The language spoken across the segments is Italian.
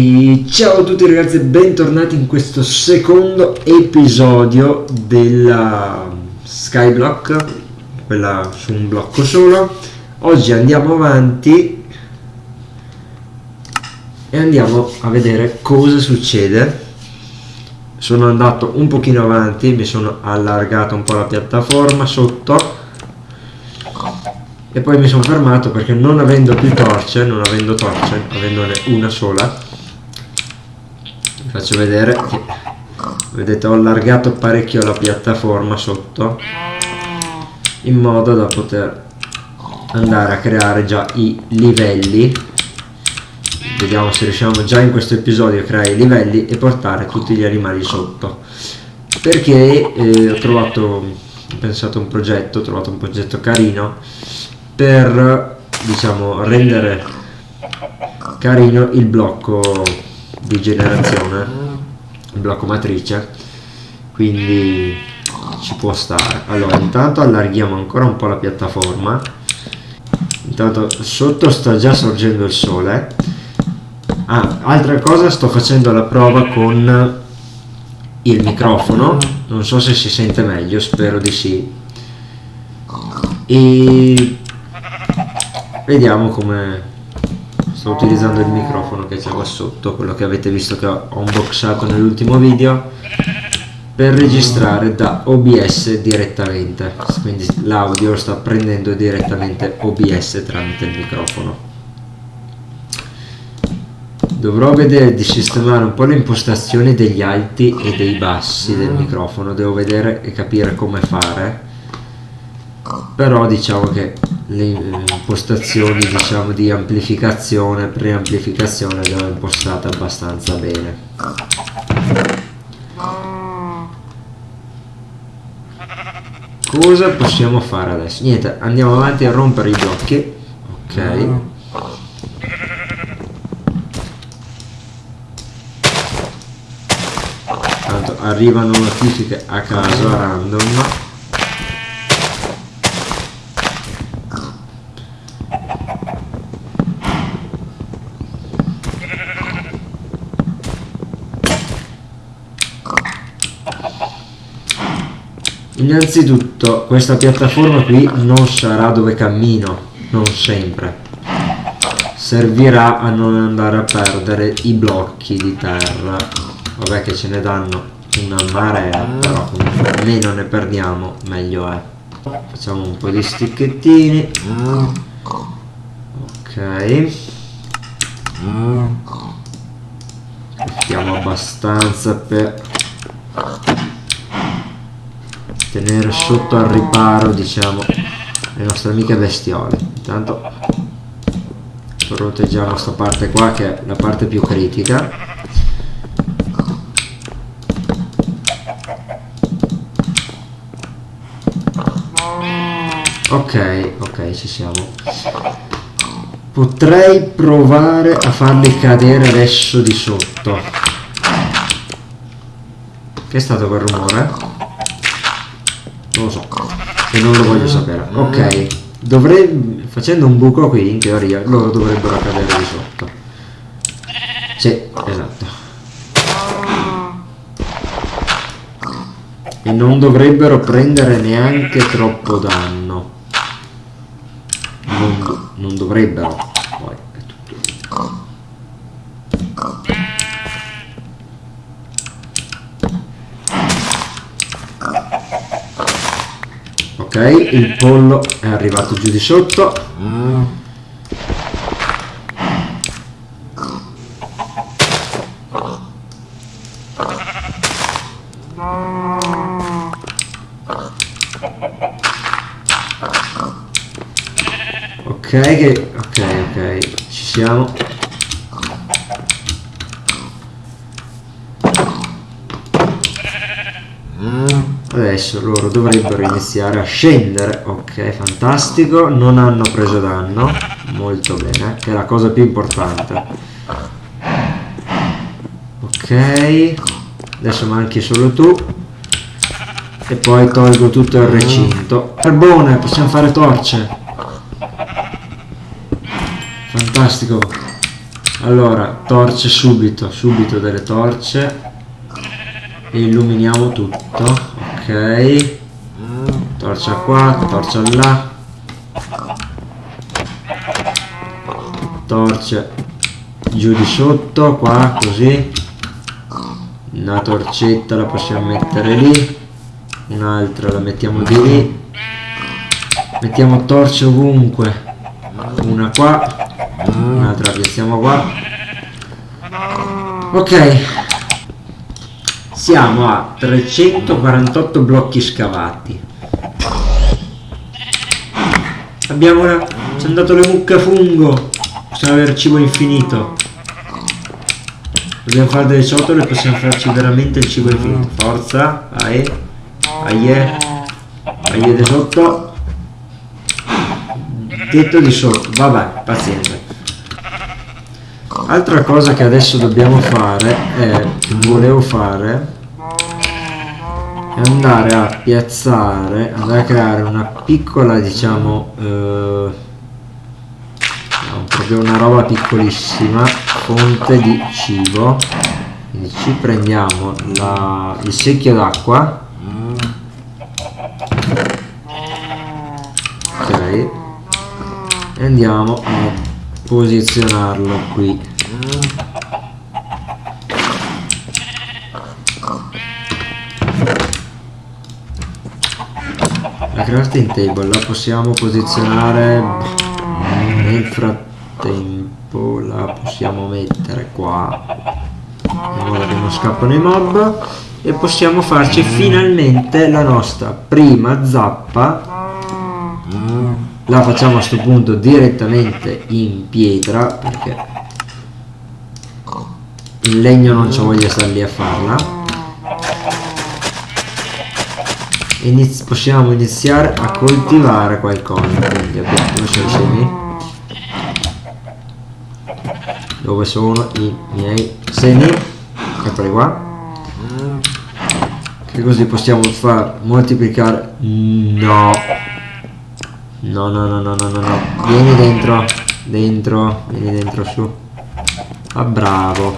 E ciao a tutti ragazzi e bentornati in questo secondo episodio della Skyblock, quella su un blocco solo. Oggi andiamo avanti e andiamo a vedere cosa succede. Sono andato un pochino avanti, mi sono allargato un po' la piattaforma sotto e poi mi sono fermato perché non avendo più torce, non avendo torce, avendone una sola, faccio vedere che vedete ho allargato parecchio la piattaforma sotto in modo da poter andare a creare già i livelli. Vediamo se riusciamo già in questo episodio a creare i livelli e portare tutti gli animali sotto. Perché eh, ho trovato ho pensato un progetto ho trovato un progetto carino per diciamo rendere carino il blocco di generazione blocco matrice quindi ci può stare. Allora intanto allarghiamo ancora un po' la piattaforma. Intanto sotto sta già sorgendo il sole. Ah, altra cosa sto facendo la prova con il microfono. Non so se si sente meglio spero di sì. E vediamo come sto utilizzando il microfono che c'è qua sotto quello che avete visto che ho unboxato nell'ultimo video per registrare da OBS direttamente. Quindi l'audio sta prendendo direttamente OBS tramite il microfono. Dovrò vedere di sistemare un po' le impostazioni degli alti e dei bassi del microfono. Devo vedere e capire come fare. Però diciamo che le impostazioni diciamo di amplificazione preamplificazione le ho impostate abbastanza bene. Cosa possiamo fare adesso? Niente andiamo avanti a rompere i blocchi ok? Tanto arrivano notifiche a caso a random Innanzitutto questa piattaforma qui non sarà dove cammino, non sempre. Servirà a non andare a perdere i blocchi di terra. Vabbè che ce ne danno una marea, però meno ne perdiamo meglio è. Facciamo un po' di sticchettini. Ok. Mettiamo abbastanza per tenere sotto al riparo diciamo le nostre amiche bestiole. Intanto proteggiamo questa parte qua che è la parte più critica. Ok ok ci siamo. Potrei provare a farli cadere adesso di sotto. Che è stato quel rumore? Non lo so. E non lo voglio sapere. Ok. Dovrei facendo un buco qui in teoria loro dovrebbero cadere di sotto. Sì esatto. E non dovrebbero prendere neanche troppo danno. Non, non dovrebbero poi è tutto il pollo è arrivato giù di sotto. Ok ok ok ci siamo adesso loro dovrebbero iniziare a scendere. Ok fantastico. Non hanno preso danno. Molto bene che è la cosa più importante. Ok adesso manchi solo tu. E poi tolgo tutto il recinto. Carbone possiamo fare torce. Fantastico. Allora torce subito subito delle torce. E illuminiamo tutto ok. Torcia qua torcia là. Torce giù di sotto qua così. Una torcetta la possiamo mettere lì. Un'altra la mettiamo di lì. Mettiamo torce ovunque. Una qua. Un'altra piazziamo qua. Ok siamo a 348 blocchi scavati. Abbiamo una ci è andato le mucche a fungo. Possiamo avere cibo infinito. Dobbiamo fare delle ciotole possiamo farci veramente il cibo infinito. Forza vai. Aie. Aie di sotto. Tetto di sotto. Vabbè pazienza altra cosa che adesso dobbiamo fare è volevo fare è andare a piazzare andare a creare una piccola diciamo eh, proprio una roba piccolissima fonte di cibo. Quindi ci prendiamo la, il secchio d'acqua. Ok. E andiamo a posizionarlo qui la crafting table la possiamo posizionare. Nel frattempo la possiamo mettere qua. In modo che non scappano i mob. E possiamo farci finalmente la nostra prima zappa. La facciamo a questo punto direttamente in pietra perché il legno non ci voglia stare lì a farla Iniz possiamo iniziare a coltivare qualcosa quindi abbiamo i semi dove sono i miei semi eccoli qua che così possiamo far moltiplicare no No, no, no, no, no, no, no. Vieni dentro. Dentro. Vieni dentro su. Ah, bravo.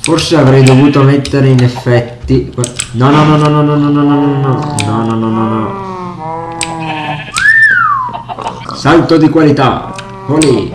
Forse avrei dovuto mettere in effetti... No, no, no, no, no, no, no, no, no, no, no, no, no, no, no. Salto di qualità. Olì.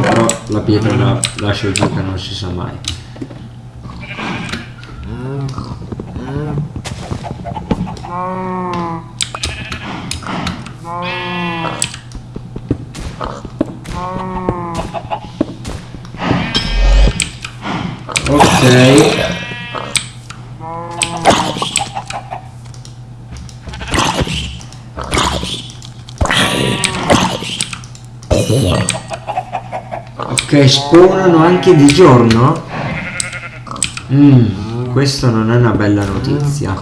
Però la pietra la lascio giù che non si sa mai. Ok. Ok, spawnano anche di giorno? Mmm, questa non è una bella notizia.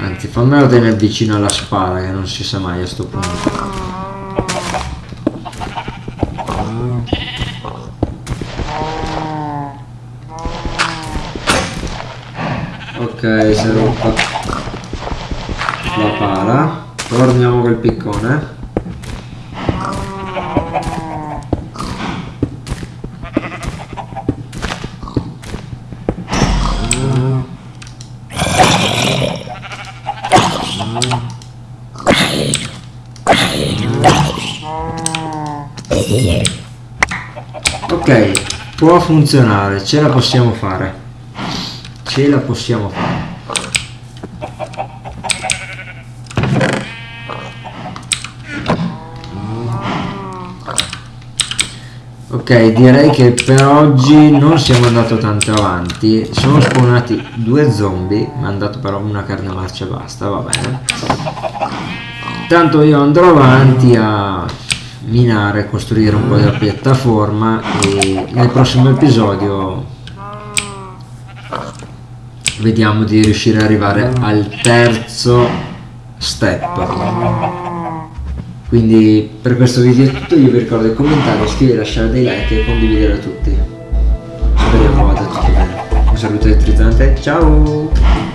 Anzi, fammelo tenere vicino alla spada che non si sa mai a sto punto. Ok, si è rotta la pala. Torniamo col piccone. Ok, può funzionare, ce la possiamo fare ce la possiamo fare. Ok direi che per oggi non siamo andati tanto avanti. Sono spawnati due zombie mi hanno dato però una carne marcia e basta va bene. Tanto io andrò avanti a minare costruire un po' di piattaforma e nel prossimo episodio vediamo di riuscire ad arrivare al terzo step. Quindi per questo video è tutto. Io vi ricordo di commentare iscrivervi lasciare dei like e condividere a tutti. Speriamo vada tutto bene. Un saluto elettrizzante. Ciao